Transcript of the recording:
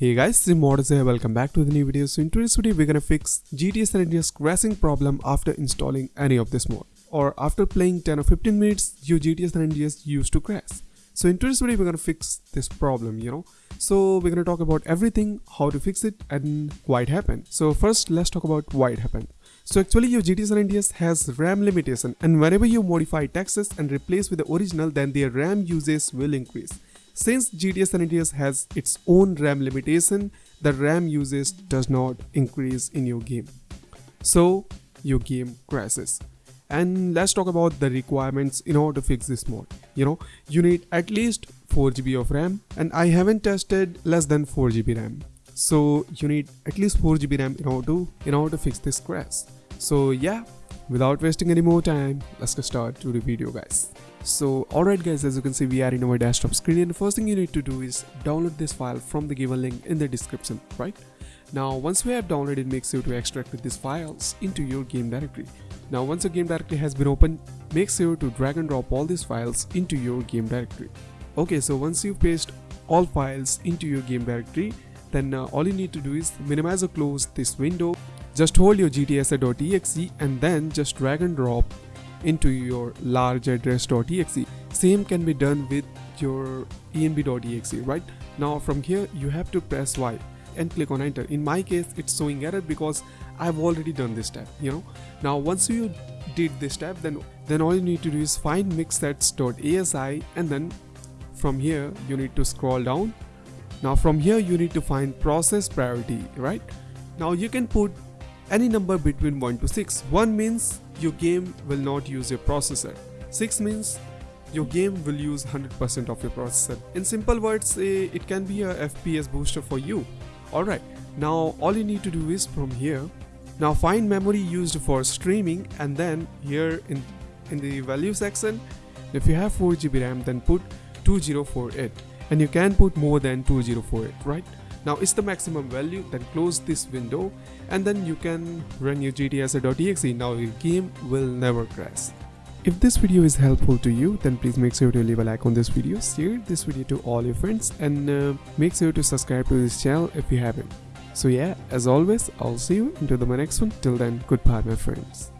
Hey guys, Modus here, welcome back to the new video. So in today's video, we're gonna fix GTA San Andreas crashing problem after installing any of this mod. Or after playing 10 or 15 minutes, your GTA San Andreas used to crash. So in today's video, we're gonna fix this problem, you know. So we're gonna talk about everything, how to fix it and why it happened. So first, let's talk about why it happened. So actually your GTA San Andreas has RAM limitation and whenever you modify textures and replace with the original, then their RAM usage will increase. Since GTA San Andreas has its own RAM limitation, the RAM usage does not increase in your game. So your game crashes. And let's talk about the requirements in order to fix this mod. You know, you need at least 4GB of RAM and I haven't tested less than 4GB RAM. So you need at least 4GB RAM in order to, in order to fix this crash. So yeah, without wasting any more time, let's get started to the video guys. So alright guys as you can see we are in our desktop screen and the first thing you need to do is download this file from the given link in the description right. Now once we have downloaded make sure to extract these files into your game directory. Now once your game directory has been opened make sure to drag and drop all these files into your game directory. Okay so once you paste all files into your game directory then uh, all you need to do is minimize or close this window just hold your gtsa.exe and then just drag and drop into your large address.exe. Same can be done with your env.exe, right? Now from here you have to press Y and click on enter. In my case it's showing error because I've already done this step, you know. Now once you did this step then then all you need to do is find mixsets.asi and then from here you need to scroll down. Now from here you need to find process priority, right? Now you can put any number between 1 to 6. 1 means your game will not use your processor. 6 means your game will use 100% of your processor. In simple words, eh, it can be a FPS booster for you. Alright, now all you need to do is from here, now find memory used for streaming and then here in, in the value section, if you have 4GB RAM then put 2048 and you can put more than 2048, right? Now it's the maximum value, then close this window and then you can run your gtsa.exe. Now your game will never crash. If this video is helpful to you, then please make sure to leave a like on this video, share this video to all your friends and uh, make sure to subscribe to this channel if you haven't. So yeah, as always, I'll see you into the next one. Till then, goodbye my friends.